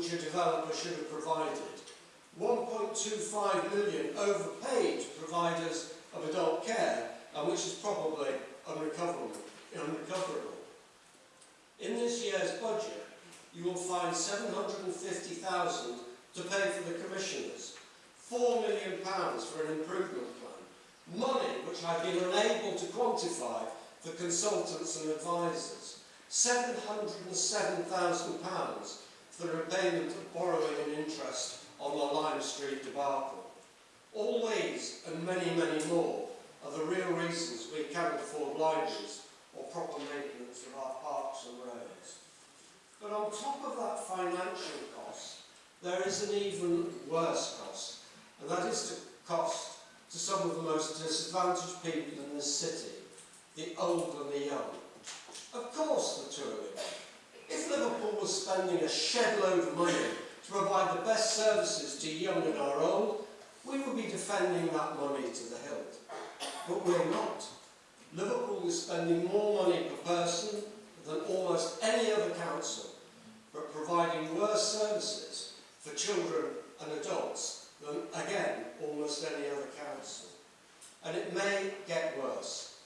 which a developer should have provided. 1.25 million overpaid providers of adult care, and which is probably unrecoverable. unrecoverable. In this year's budget, you will find 750,000 to pay for the commissioners, 4 million pounds for an improvement plan, money which I've been unable to quantify for consultants and advisors, 707,000 pounds for the repayment of borrowing and interest on the Lime Street debacle. All these and many, many more are the real reasons we cannot afford libraries or proper maintenance of our parks and roads. But on top of that financial cost, there is an even worse cost, and that is the cost to some of the most disadvantaged people in this city, the old and the young. Of course the two of them. If Liverpool was spending a shed load of money to provide the best services to young and our old, we would be defending that money to the hilt. But we're not. Liverpool is spending more money per person than almost any other council, but providing worse services for children and adults than, again, almost any other council. And it may get worse.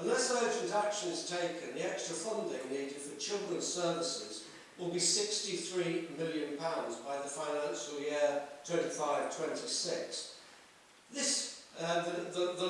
Unless urgent action is taken, the extra funding needed for children's services will be £63 million by the financial year 25-26. This, uh, the, the, the